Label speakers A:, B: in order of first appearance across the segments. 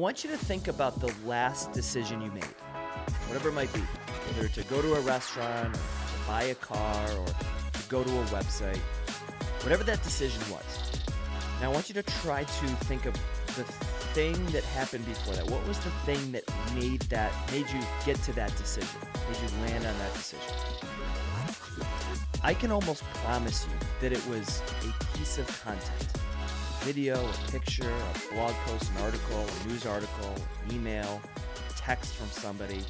A: want you to think about the last decision you made, whatever it might be, whether to go to a restaurant, to buy a car, or to go to a website, whatever that decision was. Now I want you to try to think of the thing that happened before that. What was the thing that made that made you get to that decision? Made you land on that decision? I can almost promise you that it was a piece of content. Video, a picture, a blog post, an article, a news article, email, text from somebody.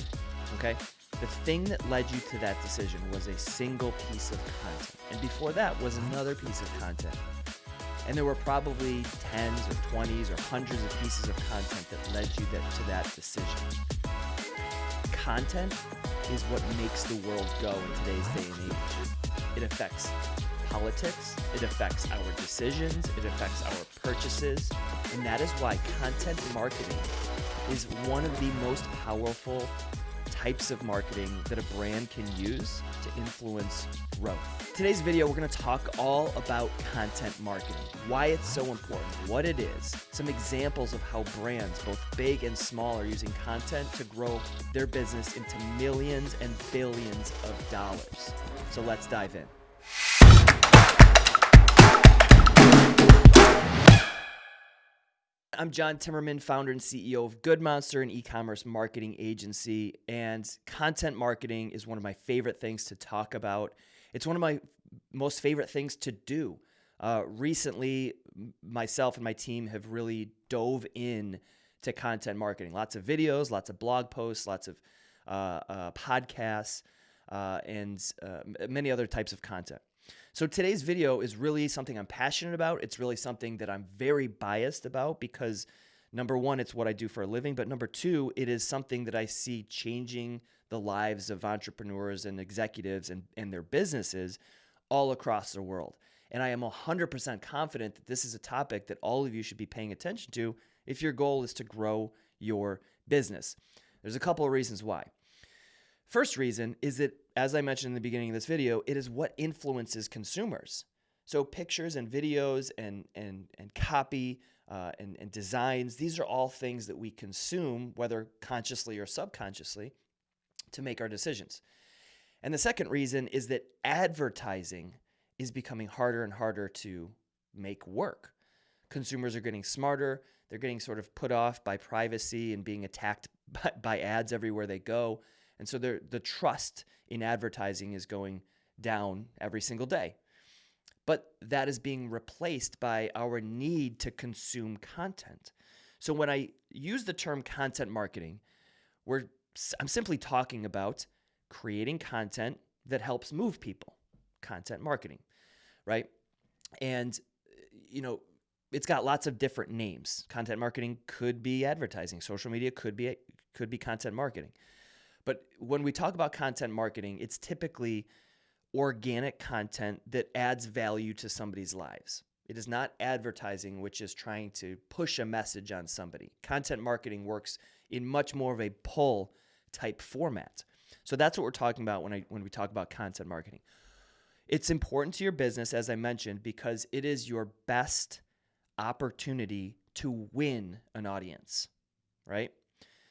A: Okay? The thing that led you to that decision was a single piece of content. And before that was another piece of content. And there were probably tens or 20s or hundreds of pieces of content that led you that, to that decision. Content is what makes the world go in today's day and age. It affects politics, it affects our decisions, it affects our purchases, and that is why content marketing is one of the most powerful types of marketing that a brand can use to influence growth. Today's video, we're gonna talk all about content marketing, why it's so important, what it is, some examples of how brands, both big and small, are using content to grow their business into millions and billions of dollars. So let's dive in. I'm John Timmerman, founder and CEO of Good Monster, an e-commerce marketing agency, and content marketing is one of my favorite things to talk about. It's one of my most favorite things to do. Uh, recently, myself and my team have really dove in to content marketing. Lots of videos, lots of blog posts, lots of uh, uh, podcasts, uh, and uh, many other types of content. So today's video is really something I'm passionate about. It's really something that I'm very biased about because number one, it's what I do for a living, but number two, it is something that I see changing the lives of entrepreneurs and executives and, and their businesses all across the world. And I am 100% confident that this is a topic that all of you should be paying attention to if your goal is to grow your business. There's a couple of reasons why. First reason is that, as I mentioned in the beginning of this video, it is what influences consumers. So pictures and videos and, and, and copy uh, and, and designs, these are all things that we consume, whether consciously or subconsciously, to make our decisions. And the second reason is that advertising is becoming harder and harder to make work. Consumers are getting smarter. They're getting sort of put off by privacy and being attacked by, by ads everywhere they go. And so the trust in advertising is going down every single day. But that is being replaced by our need to consume content. So when I use the term content marketing, we're, I'm simply talking about creating content that helps move people, content marketing, right? And, eh, you know, it's got lots of different names. Content marketing could be advertising. Social media could be could be content marketing. But when we talk about content marketing, it's typically organic content that adds value to somebody's lives. It is not advertising, which is trying to push a message on somebody. Content marketing works in much more of a pull type format. So that's what we're talking about when, I, when we talk about content marketing. It's important to your business, as I mentioned, because it is your best opportunity to win an audience, right?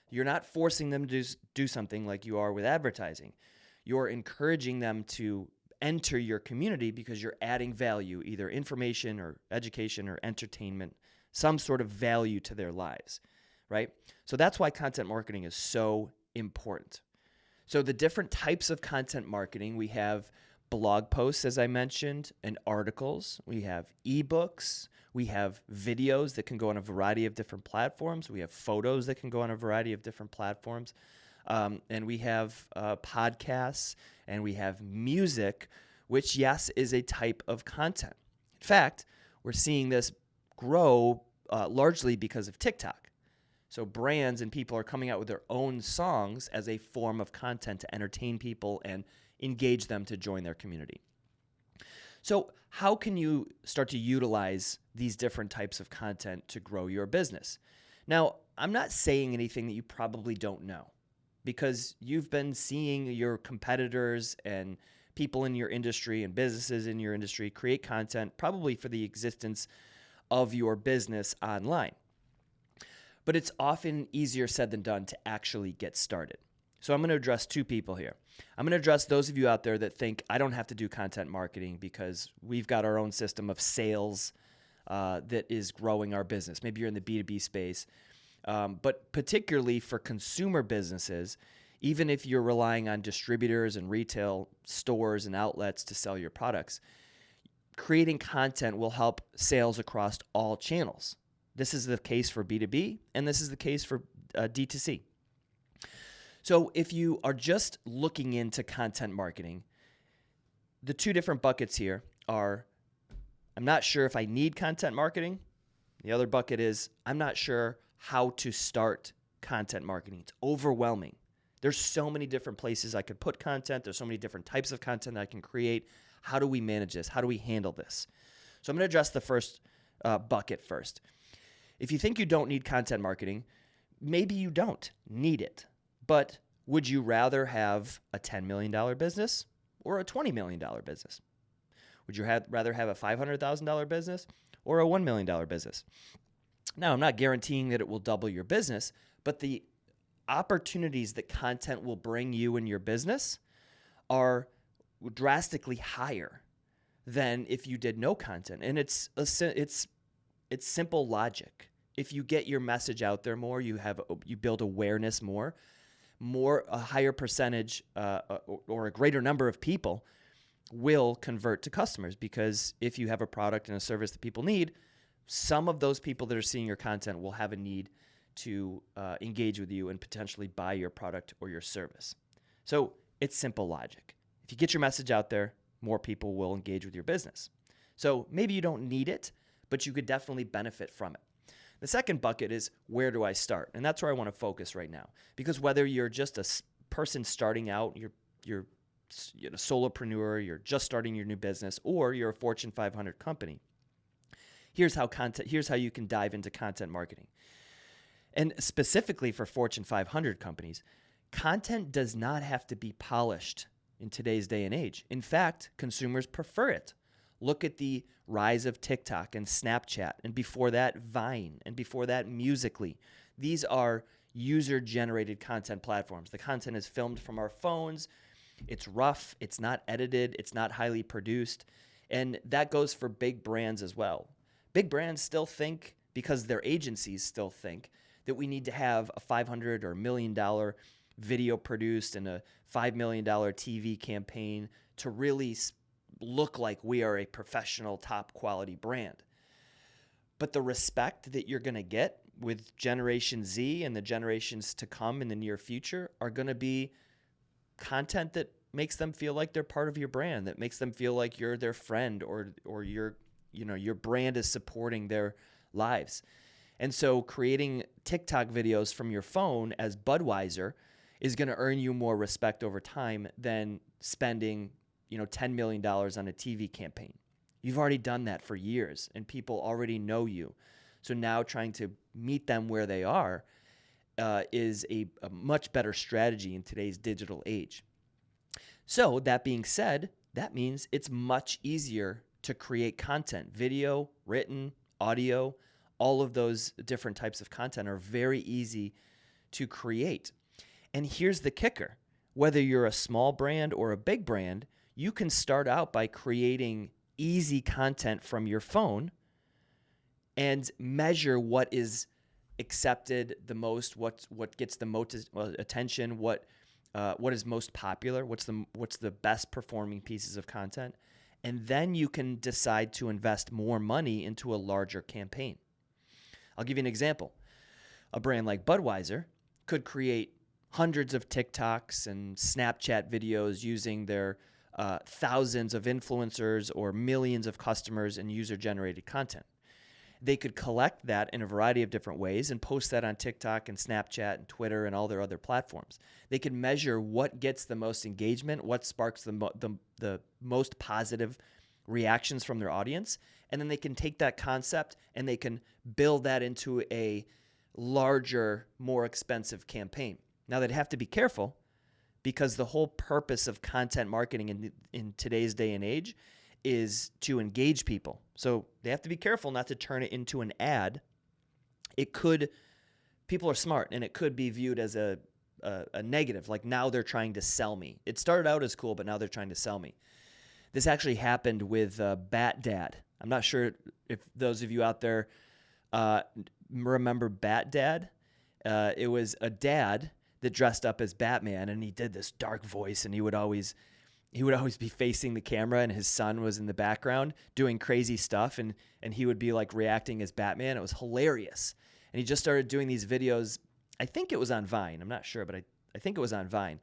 A: You're not forcing them to do something like you are with advertising. You're encouraging them to enter your community because you're adding value, either information or education or entertainment, some sort of value to their lives, right? So that's why content marketing is so important. So the different types of content marketing, we have blog posts, as I mentioned, and articles. We have ebooks. We have videos that can go on a variety of different platforms. We have photos that can go on a variety of different platforms. Um, and we have uh, podcasts and we have music, which, yes, is a type of content. In fact, we're seeing this grow uh, largely because of TikTok. So brands and people are coming out with their own songs as a form of content to entertain people and engage them to join their community. So, how can you start to utilize these different types of content to grow your business? Now, I'm not saying anything that you probably don't know because you've been seeing your competitors and people in your industry and businesses in your industry create content probably for the existence of your business online. but it's often easier said than done to actually get started. So I'm going to address two people here. I'm going to address those of you out there that think I don't have to do content marketing because we've got our own system of sales uh, that is growing our business. Maybe you're in the B2B space, um, but particularly for consumer businesses, even if you're relying on distributors and retail stores and outlets to sell your products, creating content will help sales across all channels. This is the case for B2B, and this is the case for uh, D2C. So if you are just looking into content marketing, the two different buckets here are I'm not sure if I need content marketing. The other bucket is I'm not sure how to start content marketing. It's overwhelming. There's so many different places I could put content. There's so many different types of content that I can create. How do we manage this? How do we handle this? So I'm going to address the first uh, bucket first. If you think you don't need content marketing, maybe you don't need it. But would you rather have a $10 million business or a $20 million business? Would you have, rather have a $500,000 business or a $1 million business? Now, I'm not guaranteeing that it will double your business, but the opportunities that content will bring you in your business are drastically higher than if you did no content. And it's a, it's it's simple logic. If you get your message out there more, you have you build awareness more more a higher percentage uh, uh or a greater number of people will convert to customers because if you have a product and a service that people need, some of those people that are seeing your content will have a need to uh, engage with you and potentially buy your product or your service. So it's simple logic. If you get your message out there, more people will engage with your business. So maybe you don't need it, but you could definitely benefit from it. The second bucket is where do I start? And that's where I want to focus right now. Because whether you're just a person starting out, you're you're you solopreneur, you're just starting your new business, or you're a Fortune 500 company. Here's how content. Here's how you can dive into content marketing. And specifically for Fortune 500 companies, content does not have to be polished in today's day and age. In fact, consumers prefer it. Look at the rise of TikTok and Snapchat, and before that, Vine, and before that, Musical.ly. These are user generated content platforms. The content is filmed from our phones. It's rough, it's not edited, it's not highly produced. And that goes for big brands as well. Big brands still think, because their agencies still think, that we need to have a 500 or million dollar video produced and a $5 million TV campaign to really look like we are a professional, top quality brand. But the respect that you're going to get with Generation Z and the generations to come in the near future are going to be content that makes them feel like they're part of your brand, that makes them feel like you're their friend or or your you know your brand is supporting their lives. And so creating TikTok videos from your phone as Budweiser is going to earn you more respect over time than spending you know, $10 million on a TV campaign. You've already done that for years and people already know you. So now trying to meet them where they are uh, is a, a much better strategy in today's digital age. So, that being said, that means it's much easier to create content video, written, audio, all of those different types of content are very easy to create. And here's the kicker whether you're a small brand or a big brand, you can start out by creating easy content from your phone and measure what is accepted the most, what what gets the most attention, what uh, what is most popular, what's the what's the best performing pieces of content, and then you can decide to invest more money into a larger campaign. I'll give you an example. A brand like Budweiser could create hundreds of TikToks and Snapchat videos using their uh, thousands of influencers or millions of customers and user generated content. They could collect that in a variety of different ways and post that on TikTok and Snapchat and Twitter and all their other platforms. They could measure what gets the most engagement, what sparks the, mo- the, the most positive reactions from their audience. And then they can take that concept and they can build that into a larger, more expensive campaign. Now, they'd have to be careful because the whole purpose of content marketing in, in today's day and age is to engage people. So they have to be careful not to turn it into an ad. It could people are smart and it could be viewed as a, a, a negative. Like now they're trying to sell me. It started out as cool, but now they're trying to sell me. This actually happened with uh, Bat Dad. I'm not sure if those of you out there uh, remember Bat Dad. Uh, it was a dad that dressed up as Batman, and he did this dark voice, and he would always he would always be facing the camera, and his son was in the background doing crazy stuff, and and he would be like reacting as Batman. It was hilarious, and he just started doing these videos. I think it was on Vine. I'm not sure, but I I think it was on Vine,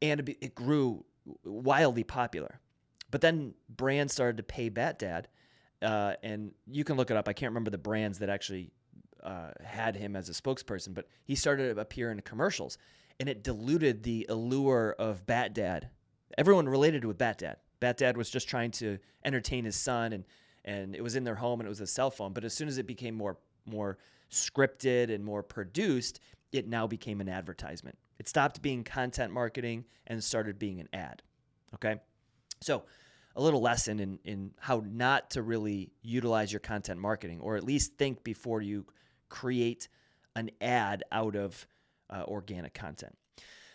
A: and it, grew wildly popular. But then brands started to pay Bat Dad, uh, and you can look it up. I can't remember the brands that actually uh, had him as a spokesperson, but he started to appear in commercials, and it diluted the allure of Bat Dad. Everyone related with Bat Dad. Bat Dad was just trying to entertain his son, and and it was in their home, and it was a cell phone. But as soon as it became more more scripted and more produced, it now became an advertisement. It stopped being content marketing and started being an ad. Okay, so a little lesson in in how not to really utilize your content marketing, or at least think before you create an ad out of uh, organic content.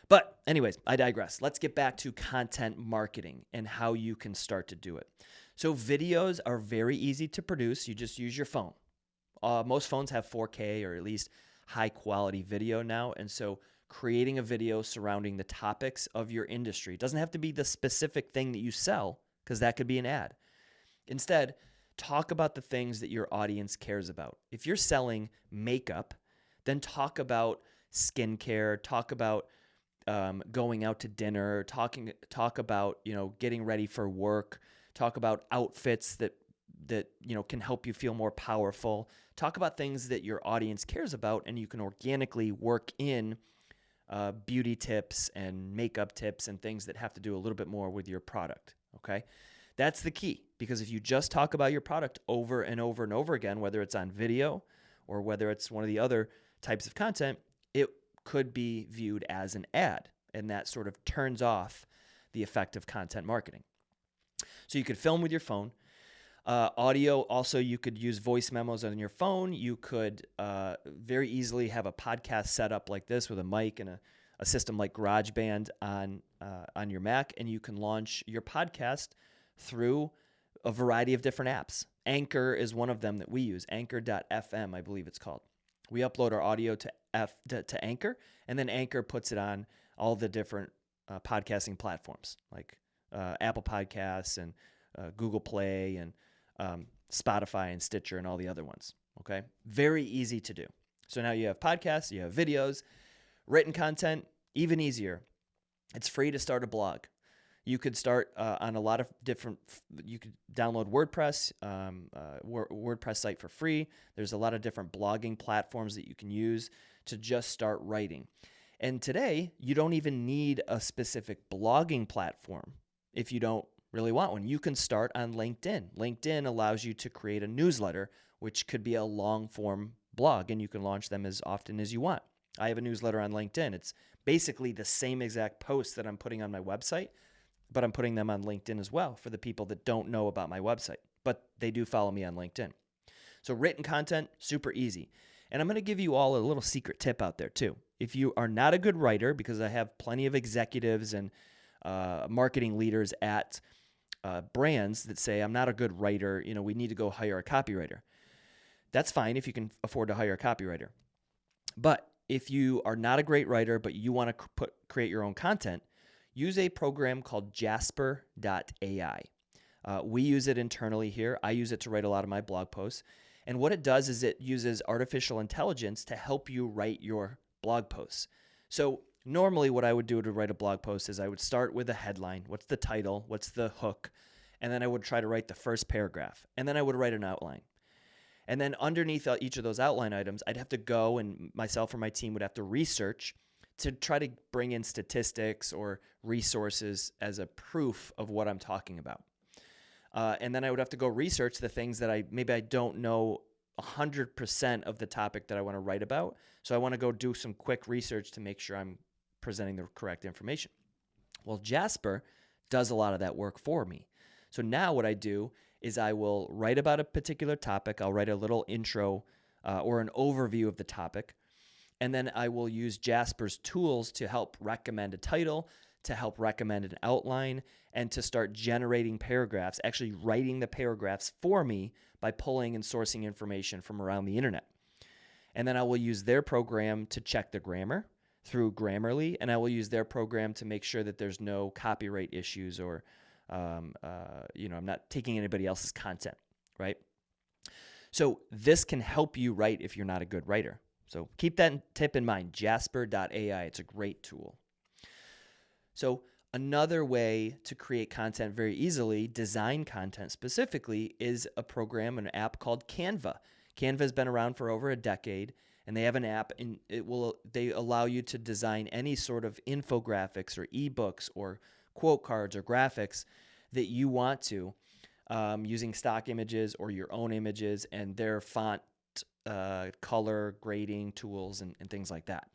A: But, anyways, I digress. Let's get back to content marketing and how you can start to do it. So, videos are very easy to produce. You just use your phone. Uh, most phones have 4K or at least high quality video now. And so, creating a video surrounding the topics of your industry it doesn't have to be the specific thing that you sell, because that could be an ad. Instead, talk about the things that your audience cares about. If you're selling makeup, then talk about skincare, talk about um, going out to dinner, talking talk about you know getting ready for work, talk about outfits that that you know can help you feel more powerful. Talk about things that your audience cares about, and you can organically work in uh, beauty tips and makeup tips and things that have to do a little bit more with your product. Okay. That's the key because if you just talk about your product over and over and over again, whether it's on video or whether it's one of the other types of content, it could be viewed as an ad. And that sort of turns off the effect of content marketing. So you could film with your phone. Uh, audio, also, you could use voice memos on your phone. You could uh, very easily have a podcast set up like this with a mic and a, a system like GarageBand on, uh, on your Mac, and you can launch your podcast through a variety of different apps. Anchor is one of them that we use, anchor.fm, I believe it's called. We upload our audio to F to, to Anchor, and then Anchor puts it on all the different uh, podcasting platforms like uh, Apple Podcasts and uh, Google Play and um, Spotify and Stitcher and all the other ones. Okay, very easy to do. So now you have podcasts, you have videos, written content, even easier. It's free to start a blog. You could start uh, on a lot of different. You could download WordPress, um, uh, WordPress site for free. There's a lot of different blogging platforms that you can use to just start writing. And today, you don't even need a specific blogging platform if you don't really want one. You can start on LinkedIn. LinkedIn allows you to create a newsletter, which could be a long form blog, and you can launch them as often as you want. I have a newsletter on LinkedIn. It's basically the same exact post that I'm putting on my website, but I'm putting them on LinkedIn as well for the people that don't know about my website, but they do follow me on LinkedIn. So, written content, super easy. And I'm going to give you all a little secret tip out there too. If you are not a good writer, because I have plenty of executives and uh, marketing leaders at uh, brands that say, I'm not a good writer, you know, we need to go hire a copywriter. That's fine if you can afford to hire a copywriter. But if you are not a great writer, but you want to put, create your own content, use a program called jasper.ai. Uh, we use it internally here. I use it to write a lot of my blog posts. And what it does is it uses artificial intelligence to help you write your blog posts. So, normally, what I would do to write a blog post is I would start with a headline what's the title? What's the hook? And then I would try to write the first paragraph. And then I would write an outline. And then underneath each of those outline items, I'd have to go and myself or my team would have to research to try to bring in statistics or resources as a proof of what I'm talking about. Uh, and then I would have to go research the things that I maybe I don't know 100% of the topic that I want to write about. So I want to go do some quick research to make sure I'm presenting the correct information. Well, Jasper does a lot of that work for me. So now what I do is I will write about a particular topic. I'll write a little intro uh, or an overview of the topic. And then I will use Jasper's tools to help recommend a title, to help recommend an outline, and to start generating paragraphs, actually writing the paragraphs for me by pulling and sourcing information from around the internet. And then I will use their program to check the grammar through Grammarly, and I will use their program to make sure that there's no copyright issues or, um, uh, you know, I'm not taking anybody else's content, right? So this can help you write if you're not a good writer. So keep that tip in mind jasper.ai. It's a great tool. So, another way to create content very easily, design content specifically, is a program, an app called Canva. Canva has been around for over a decade and they have an app and it will they allow you to design any sort of infographics or ebooks or quote cards or graphics that you want to um, using stock images or your own images and their font uh, color grading tools and, and things like that.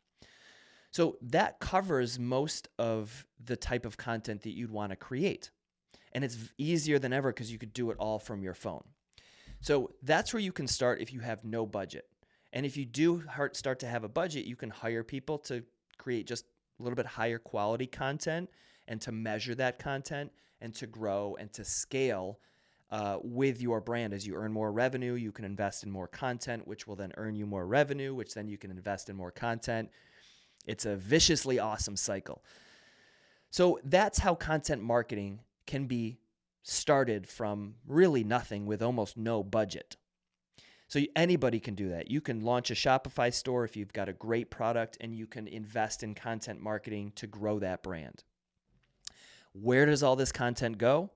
A: So that covers most of the type of content that you'd want to create. And it's easier than ever because you could do it all from your phone. So that's where you can start if you have no budget. And if you do start to have a budget, you can hire people to create just a little bit higher quality content and to measure that content and to grow and to scale uh, with your brand. As you earn more revenue, you can invest in more content, which will then earn you more revenue, which then you can invest in more content. It's a viciously awesome cycle. So that's how content marketing can be started from really nothing with almost no budget. So anybody can do that. You can launch a Shopify store if you've got a great product and you can invest in content marketing to grow that brand. Where does all this content go?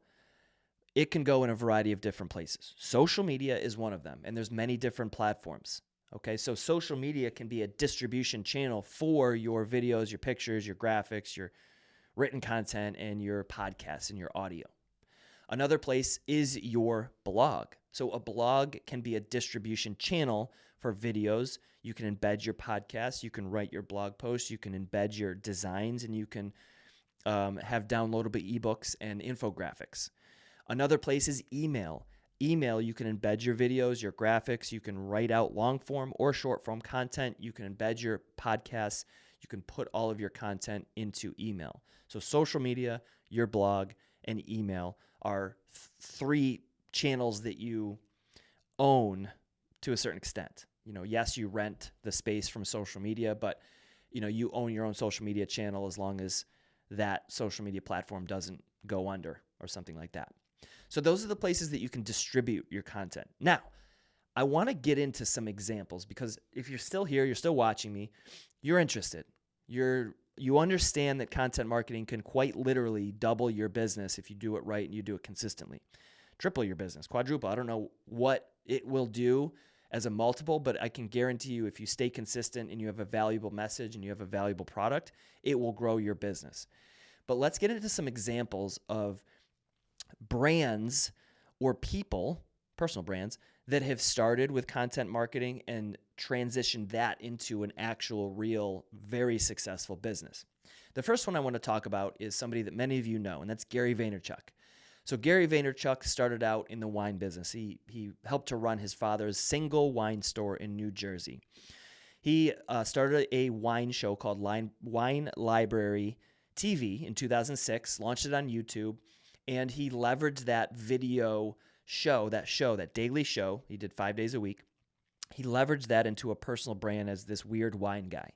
A: It can go in a variety of different places. Social media is one of them, and there's many different platforms. Okay, so social media can be a distribution channel for your videos, your pictures, your graphics, your written content, and your podcasts and your audio. Another place is your blog. So, a blog can be a distribution channel for videos. You can embed your podcast, you can write your blog posts, you can embed your designs, and you can um, have downloadable ebooks and infographics. Another place is email. Email, you can embed your videos, your graphics, you can write out long form or short form content, you can embed your podcasts, you can put all of your content into email. So, social media, your blog, and email are th- three channels that you own to a certain extent. You know, yes, you rent the space from social media, but you know, you own your own social media channel as long as that social media platform doesn't go under or something like that. So those are the places that you can distribute your content. Now, I want to get into some examples because if you're still here, you're still watching me, you're interested. You're you understand that content marketing can quite literally double your business if you do it right and you do it consistently. Triple your business, quadruple. I don't know what it will do as a multiple, but I can guarantee you if you stay consistent and you have a valuable message and you have a valuable product, it will grow your business. But let's get into some examples of brands or people, personal brands, that have started with content marketing and transitioned that into an actual, real, very successful business. The first one I want to talk about is somebody that many of you know, and that's Gary Vaynerchuk. So Gary Vaynerchuk started out in the wine business. He he helped to run his father's single wine store in New Jersey. He uh, started a wine show called Line, Wine Library TV in 2006, launched it on YouTube, and he leveraged that video show, that show, that daily show. He did five days a week. He leveraged that into a personal brand as this weird wine guy.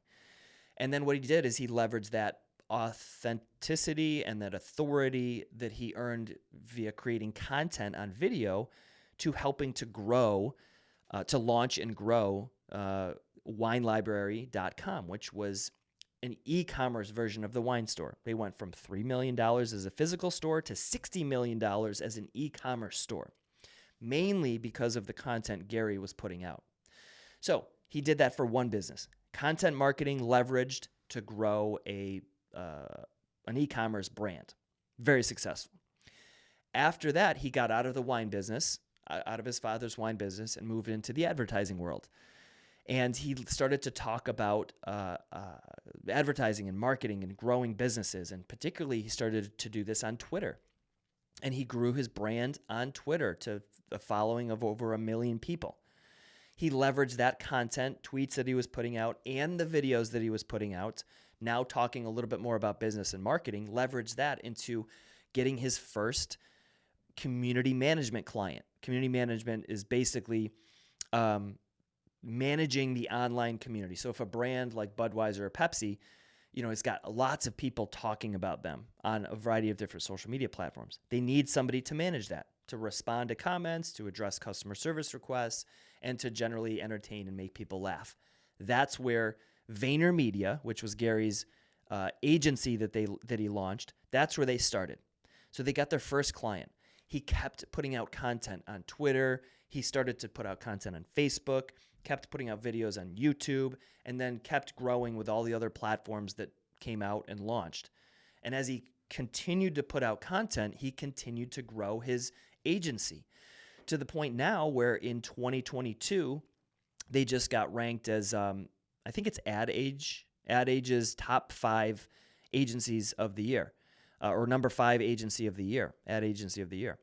A: And then what he did is he leveraged that authenticity and that authority that he earned via creating content on video to helping to grow, uh, to launch and grow uh, winelibrary.com, which was an e-commerce version of the wine store. They went from $3 million as a physical store to $60 million as an e-commerce store, mainly because of the content Gary was putting out. So he did that for one business. Content marketing leveraged to grow a uh, an e-commerce brand. Very successful. After that, he got out of the wine business, out of his father's wine business, and moved into the advertising world and he started to talk about uh, uh, advertising and marketing and growing businesses. And particularly, he started to do this on Twitter. And he grew his brand on Twitter to a following of over a million people. He leveraged that content, tweets that he was putting out, and the videos that he was putting out, now talking a little bit more about business and marketing, leveraged that into getting his first community management client. Community management is basically um, managing the online community. So if a brand like Budweiser or Pepsi, you know, it's got lots of people talking about them on a variety of different social media platforms. They need somebody to manage that, to respond to comments, to address customer service requests, and to generally entertain and make people laugh. That's where VaynerMedia, which was Gary's uh, agency that they that he launched, that's where they started. So they got their first client. He kept putting out content on Twitter. He started to put out content on Facebook kept putting out videos on YouTube, and then kept growing with all the other platforms that came out and launched. And as he continued to put out content, he continued to grow his agency to the point now where in 2022, they just got ranked as, um, I think it's Ad Age, Ad Age's top five agencies of the year, uh, or number five agency of the year, Ad Agency of the Year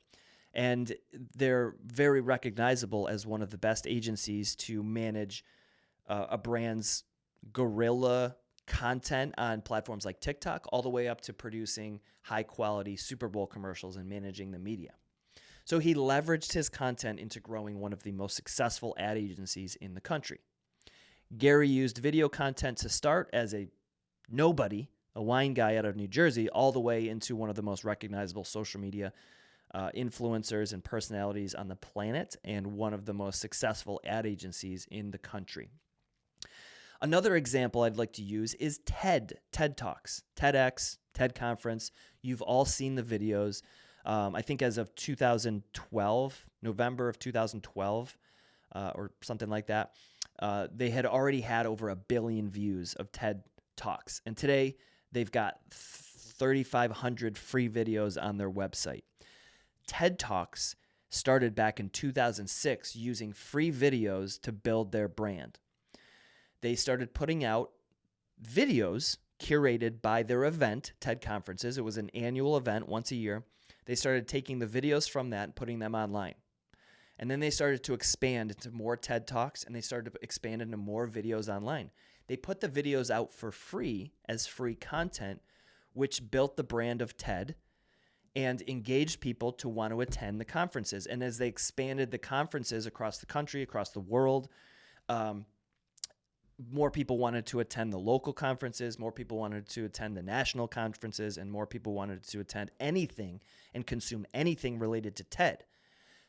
A: and they're very recognizable as one of the best agencies to manage uh, a brand's guerrilla content on platforms like TikTok, all the way up to producing high quality Super Bowl commercials and managing the media. So he leveraged his content into growing one of the most successful ad agencies in the country. Gary used video content to start as a nobody, a wine guy out of New Jersey, all the way into one of the most recognizable social media uh, influencers and personalities on the planet and one of the most successful ad agencies in the country. Another example I'd like to use is TED, TED Talks, TEDx, TED Conference. You've all seen the videos. Um, I think as of 2012, November of 2012, uh, or something like that, uh, they had already had over a billion views of TED Talks. And today they've got 3,500 free videos on their website. TED Talks started back in 2006 using free videos to build their brand. They started putting out videos curated by their event, TED Conferences. It was an annual event once a year. They started taking the videos from that and putting them online. And then they started to expand into more TED Talks and they started to expand into more videos online. They put the videos out for free as free content, which built the brand of TED and engaged people to want to attend the conferences. And as they expanded the conferences across the country, across the world, um, more people wanted to attend the local conferences, more people wanted to attend the national conferences, and more people wanted to attend anything and consume anything related to TED.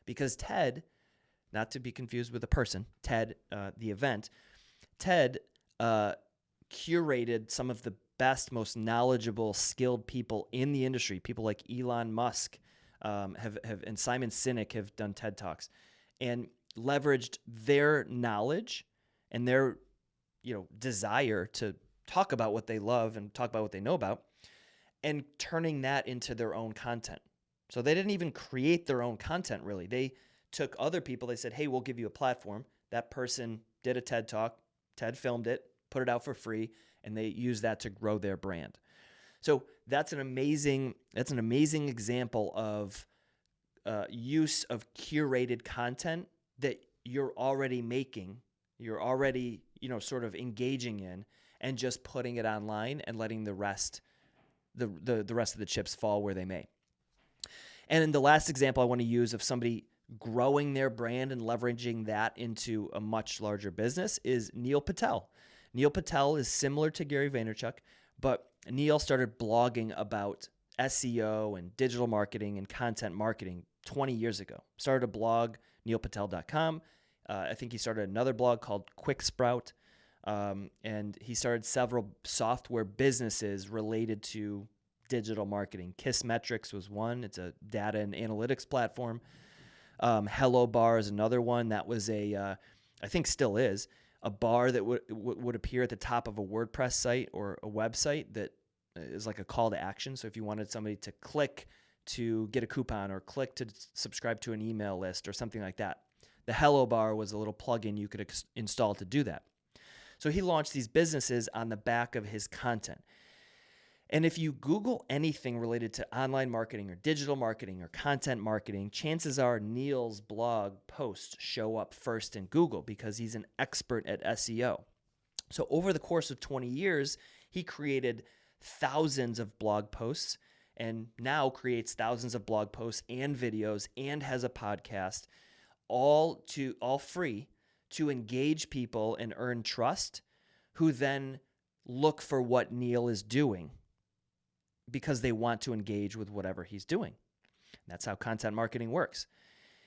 A: Because TED, not to be confused with a person, TED, uh, the event, TED uh, curated some of the best, most knowledgeable, skilled people in the industry. People like Elon Musk um, have, have and Simon Sinek have done TED Talks and leveraged their knowledge and their you know desire to talk about what they love and talk about what they know about and turning that into their own content. So they didn't even create their own content really. They took other people, they said, "Hey, we'll give you a platform." That person did a TED Talk, TED filmed it, put it out for free, and they use that to grow their brand. So that's an amazing that's an amazing example of uh, use of curated content that you're already making, you're already you know sort of engaging in, and just putting it online and letting the rest the the, the rest of the chips fall where they may. And in the last example I want to use of somebody growing their brand and leveraging that into a much larger business is Neil Patel. Neil Patel is similar to Gary Vaynerchuk, but Neil started blogging about SEO and digital marketing and content marketing 20 years ago. Started a blog, neilpatel.com. Uh, I think he started another blog called QuickSprout. Um, and he started several software businesses related to digital marketing. Kissmetrics was one, it's a data and analytics platform. Um, Hello Bar is another one that was a, uh, I think still is, a bar that would would appear at the top of a WordPress site or a website that uh, is like a call to action. So if you wanted somebody to click to get a coupon or click to subscribe to an email list or something like that, the Hello Bar was a little plugin you could install to do that. So he launched these businesses on the back of his content. And if you Google anything related to online marketing or digital marketing or content marketing, chances are Neil's blog posts show up first in Google because he's an expert at SEO. So, over the course of 20 years, he created thousands of blog posts and now creates thousands of blog posts and videos and has a podcast all to all free to engage people and earn trust who then look for what Neil is doing because they want to engage with whatever he's doing. That's how content marketing works.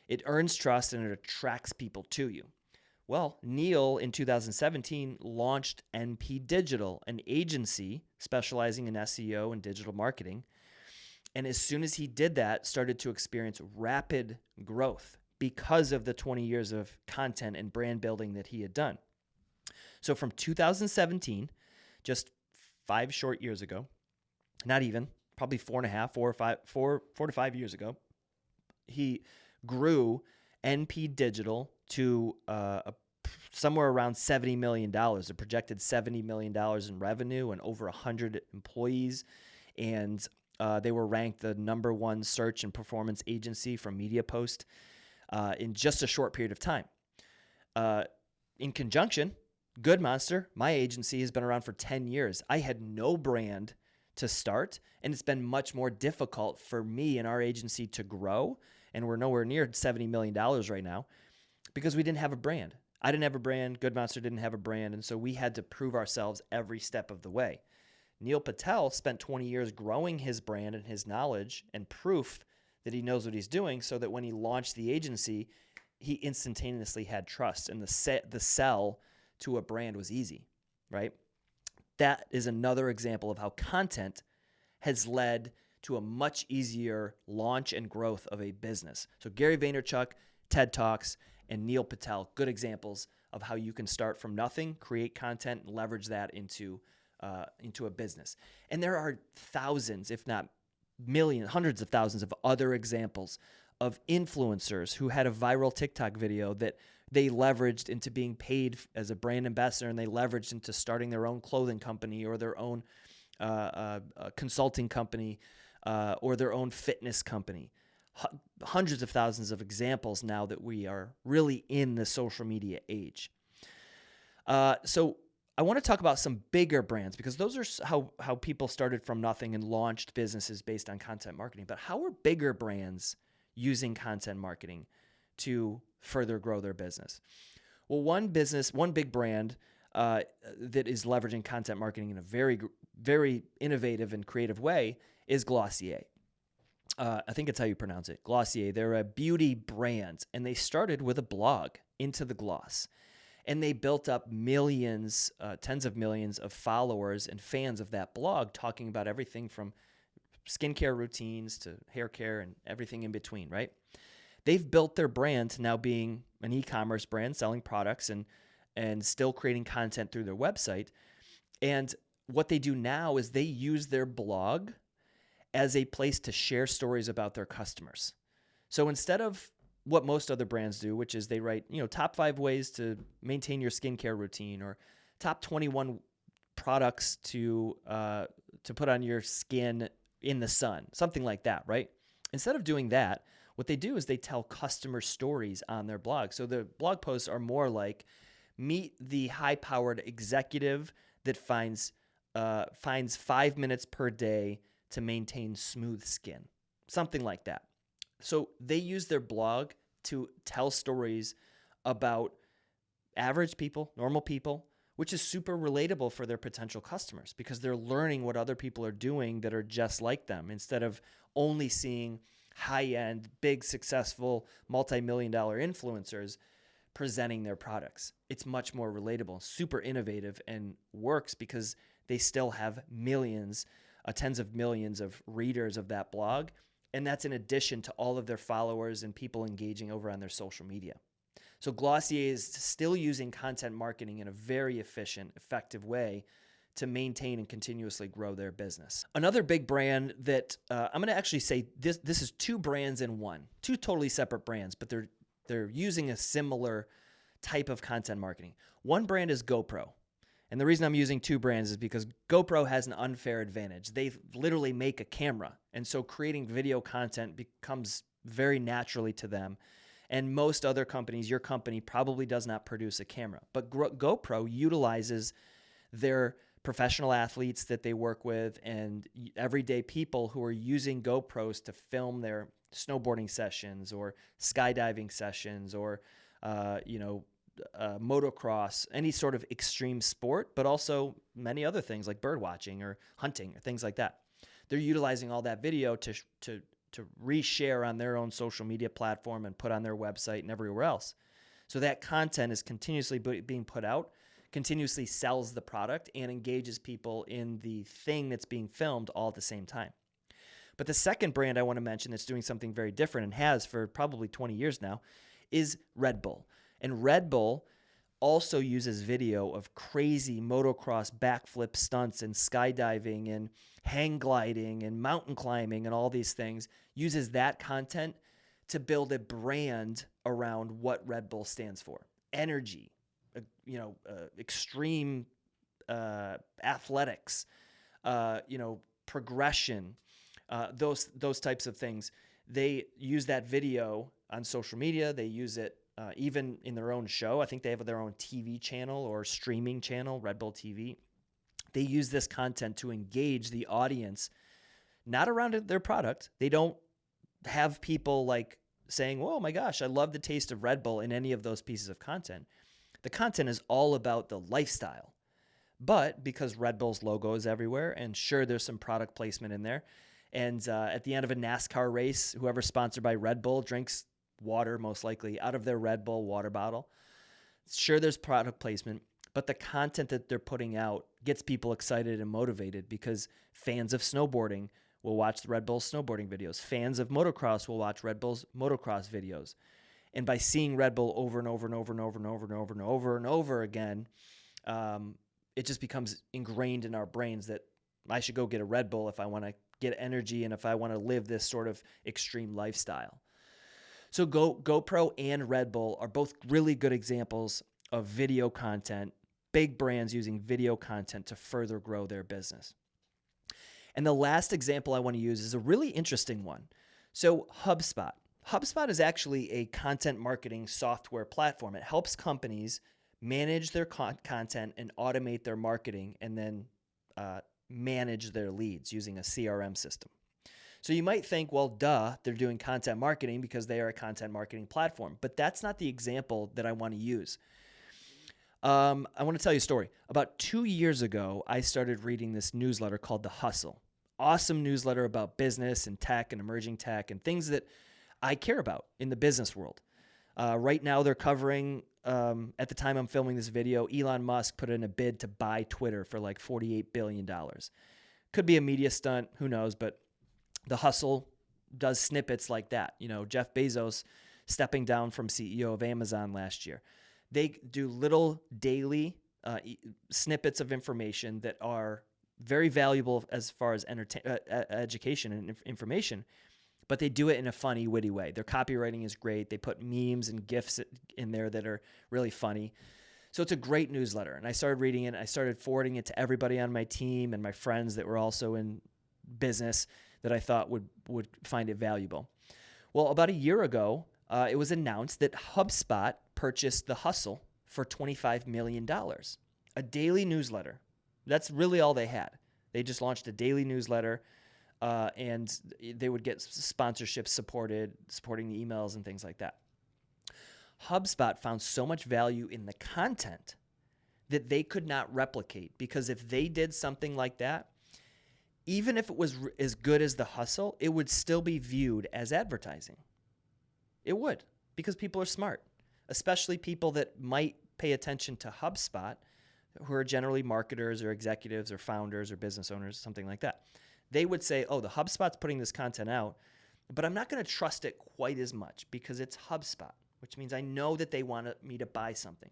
A: It earns trust and it attracts people to you. Well, Neil in 2017 launched NP Digital, an agency specializing in SEO and digital marketing. And as soon as he did that, started to experience rapid growth because of the 20 years of content and brand building that he had done. So from 2017, just five short years ago, not even, probably four and a half, four or five, four, four to five years ago, he grew NP Digital to uh, a, somewhere around $70 million, a projected $70 million in revenue and over 100 employees. And uh, they were ranked the number one search and performance agency from MediaPost uh, in just a short period of time. Uh, in conjunction, Good Monster, my agency, has been around for 10 years. I had no brand to start. And it's been much more difficult for me and our agency to grow. And we're nowhere near $70 million right now because we didn't have a brand. I didn't have a brand. Good Monster didn't have a brand. And so we had to prove ourselves every step of the way. Neil Patel spent 20 years growing his brand and his knowledge and proof that he knows what he's doing so that when he launched the agency, he instantaneously had trust and the set, the sell to a brand was easy, right? That is another example of how content has led to a much easier launch and growth of a business. So Gary Vaynerchuk, TED Talks, and Neil Patel, good examples of how you can start from nothing, create content, and leverage that into uh, into a business. And there are thousands, if not millions, hundreds of thousands of other examples of influencers who had a viral TikTok video that they leveraged into being paid as a brand ambassador and they leveraged into starting their own clothing company or their own uh, uh, uh, consulting company uh, or their own fitness company. H- hundreds of thousands of examples now that we are really in the social media age. Uh, so I want to talk about some bigger brands because those are how how people started from nothing and launched businesses based on content marketing. But how are bigger brands using content marketing to further grow their business. Well, one business, one big brand uh, that is leveraging content marketing in a very, very innovative and creative way is Glossier. Uh, I think it's how you pronounce it. Glossier. They're a beauty brand, and they started with a blog into the gloss. And they built up millions, uh, tens of millions of followers and fans of that blog, talking about everything from skincare routines to hair care and everything in between, right? They've built their brand to now being an e-commerce brand selling products and and still creating content through their website. And what they do now is they use their blog as a place to share stories about their customers. So instead of what most other brands do, which is they write, you know, top 5 ways to maintain your skincare routine or top 21 products to uh, to put on your skin in the sun, something like that, right? Instead of doing that, what they do is they tell customer stories on their blog. So the blog posts are more like meet the high powered executive that finds uh, finds five minutes per day to maintain smooth skin, something like that. So they use their blog to tell stories about average people, normal people, which is super relatable for their potential customers because they're learning what other people are doing that are just like them instead of only seeing high end, big, successful, multi million dollar influencers presenting their products. It's much more relatable, super innovative, and works because they still have millions, uh, tens of millions of readers of that blog. And that's in addition to all of their followers and people engaging over on their social media. So Glossier is still using content marketing in a very efficient, effective way to maintain and continuously grow their business. Another big brand that uh, I'm going to actually say this this is two brands in one, two totally separate brands, but they're they're using a similar type of content marketing. One brand is GoPro, And the reason I'm using two brands is because GoPro has an unfair advantage. They literally make a camera. And so creating video content becomes very naturally to them. And most other companies, your company probably does not produce a camera. But GoPro utilizes their professional athletes that they work with and everyday people who are using GoPros to film their snowboarding sessions or skydiving sessions or, uh, you know, uh, motocross, any sort of extreme sport, but also many other things like bird watching or hunting or things like that. They're utilizing all that video to to to reshare on their own social media platform and put on their website and everywhere else. So that content is continuously being put out, continuously sells the product and engages people in the thing that's being filmed all at the same time. But the second brand I want to mention that's doing something very different and has for probably 20 years now is Red Bull. And Red Bull also uses video of crazy motocross backflip stunts and skydiving and hang gliding and mountain climbing and all these things, uses that content to build a brand around what Red Bull stands for. Energy, you know, uh, extreme uh, athletics, uh, you know, progression, uh, those those types of things. They use that video on social media. They use it uh, even in their own show. I think they have their own TV channel or streaming channel, Red Bull TV. They use this content to engage the audience, not around their product. They don't have people like saying, "Oh my gosh, I love the taste of Red Bull" in any of those pieces of content. The content is all about the lifestyle. But because Red Bull's logo is everywhere, and sure, there's some product placement in there. And uh, at the end of a NASCAR race, whoever's sponsored by Red Bull drinks water, most likely, out of their Red Bull water bottle. Sure, there's product placement, but the content that they're putting out gets people excited and motivated because fans of snowboarding will watch the Red Bull snowboarding videos. Fans of motocross will watch Red Bull's motocross videos. And by seeing Red Bull over and over and over and over and over and over and over and over again, um, it just becomes ingrained in our brains that I should go get a Red Bull if I want to get energy and if I want to live this sort of extreme lifestyle. So Go, GoPro and Red Bull are both really good examples of video content, big brands using video content to further grow their business. And the last example I want to use is a really interesting one. So HubSpot. HubSpot is actually a content marketing software platform. It helps companies manage their con content and automate their marketing and then uh, manage their leads using a CRM system. So you might think, well, duh, they're doing content marketing because they are a content marketing platform. But that's not the example that I want to use. Um, I want to tell you a story. About two years ago, I started reading this newsletter called The Hustle. Awesome newsletter about business and tech and emerging tech and things that I care about in the business world. Uh, right now, they're covering, um, at the time I'm filming this video, Elon Musk put in a bid to buy Twitter for like $48 billion. Could be a media stunt, who knows, but the hustle does snippets like that. You know, Jeff Bezos stepping down from CEO of Amazon last year. They do little daily uh, snippets of information that are very valuable as far as entertain, uh, education and information, but they do it in a funny, witty way. Their copywriting is great. They put memes and gifs in there that are really funny. So it's a great newsletter. And I started reading it. I started forwarding it to everybody on my team and my friends that were also in business that I thought would would find it valuable. Well, about a year ago, uh, it was announced that HubSpot purchased The Hustle for $25 million, a daily newsletter. That's really all they had. They just launched a daily newsletter, uh, and they would get sponsorships supported, supporting the emails and things like that. HubSpot found so much value in the content that they could not replicate because if they did something like that, even if it was as good as the hustle, it would still be viewed as advertising. It would, because people are smart, especially people that might pay attention to HubSpot, who are generally marketers or executives or founders or business owners, something like that. They would say, oh, the HubSpot's putting this content out, but I'm not going to trust it quite as much because it's HubSpot, which means I know that they want me to buy something.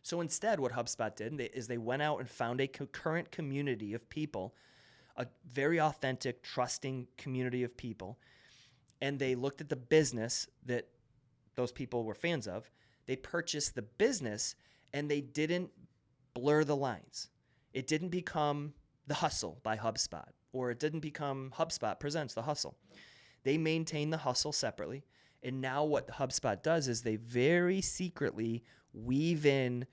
A: So instead, what HubSpot did is they went out and found a current community of people a very authentic, trusting community of people. And they looked at the business that those people were fans of. They purchased the business and they didn't blur the lines. It didn't become The Hustle by HubSpot, or it didn't become HubSpot Presents The Hustle. They maintain The Hustle separately. And now what HubSpot does is they very secretly weave in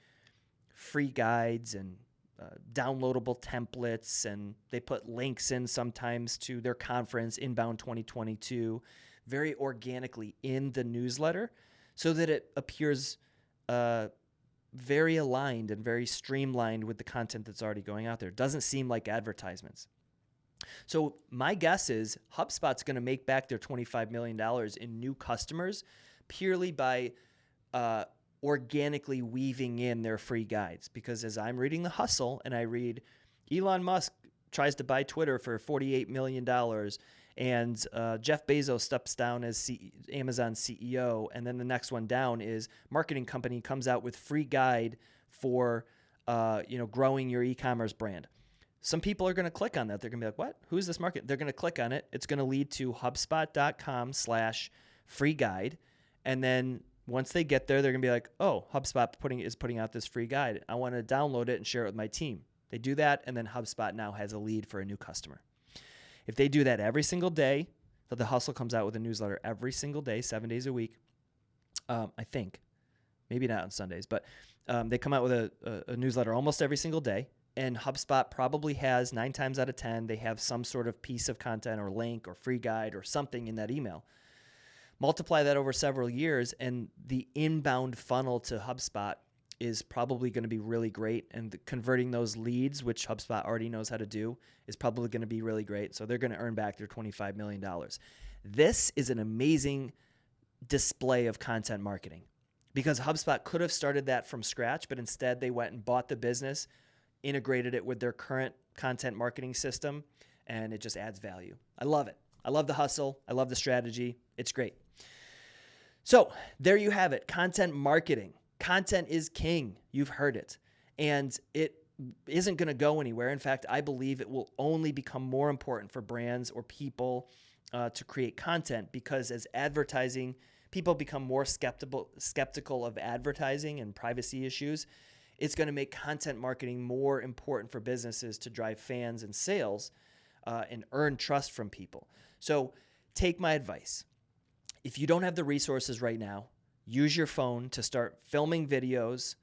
A: free guides and uh, downloadable templates, and they put links in sometimes to their conference, Inbound 2022, very organically in the newsletter so that it appears uh, very aligned and very streamlined with the content that's already going out there. It doesn't seem like advertisements. So my guess is HubSpot's going to make back their $25 million in new customers purely by uh, organically weaving in their free guides. Because as I'm reading The Hustle and I read Elon Musk tries to buy Twitter for $48 million and uh, Jeff Bezos steps down as C- Amazon CEO, and then the next one down is marketing company comes out with free guide for uh, you know growing your e-commerce brand. Some people are going to click on that. They're going to be like, "What? Who's this market?" They're going to click on it. It's going to lead to HubSpot.com/slash free guide, and then once they get there, they're going to be like, "Oh, HubSpot putting is putting out this free guide. I want to download it and share it with my team." They do that, and then HubSpot now has a lead for a new customer. If they do that every single day, so the hustle comes out with a newsletter every single day, seven days a week. Um, I think, maybe not on Sundays, but um, they come out with a, a, a newsletter almost every single day. And HubSpot probably has nine times out of 10, they have some sort of piece of content or link or free guide or something in that email. Multiply that over several years, and the inbound funnel to HubSpot is probably going to be really great. And converting those leads, which HubSpot already knows how to do, is probably going to be really great. So they're going to earn back their $25 million. This is an amazing display of content marketing because HubSpot could have started that from scratch, but instead they went and bought the business, integrated it with their current content marketing system, and it just adds value. I love it. I love the hustle. I love the strategy. It's great. So there you have it content marketing. Content is king. You've heard it. And it isn't going to go anywhere. In fact, I believe it will only become more important for brands or people uh, to create content because as advertising, people become more skeptical skeptical of advertising and privacy issues. It's going to make content marketing more important for businesses to drive fans and sales uh, and earn trust from people. So, take my advice. If you don't have the resources right now, use your phone to start filming videos,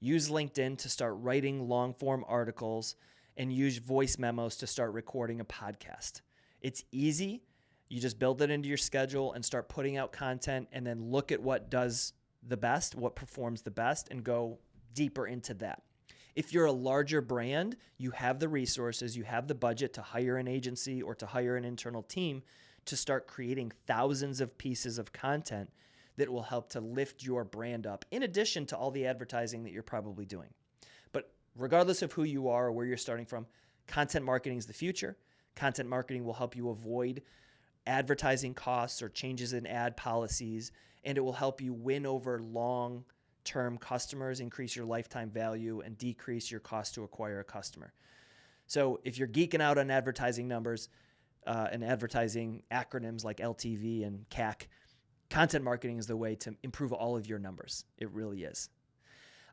A: use LinkedIn to start writing long form articles, and use voice memos to start recording a podcast. It's easy. You just build it into your schedule and start putting out content, and then look at what does the best, what performs the best, and go deeper into that. If you're a larger brand, you have the resources, you have the budget to hire an agency or to hire an internal team to start creating thousands of pieces of content that will help to lift your brand up, in addition to all the advertising that you're probably doing. But regardless of who you are or where you're starting from, content marketing is the future. Content marketing will help you avoid advertising costs or changes in ad policies, and it will help you win over long term customers, increase your lifetime value, and decrease your cost to acquire a customer. So if you're geeking out on advertising numbers uh, and advertising acronyms like LTV and CAC, content marketing is the way to improve all of your numbers. It really is.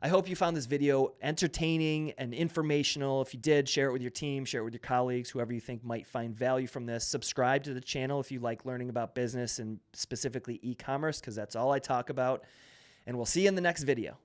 A: I hope you found this video entertaining and informational. If you did, share it with your team, share it with your colleagues, whoever you think might find value from this. Subscribe to the channel if you like learning about business and specifically e commerce, because that's all I talk about. And we'll see you in the next video.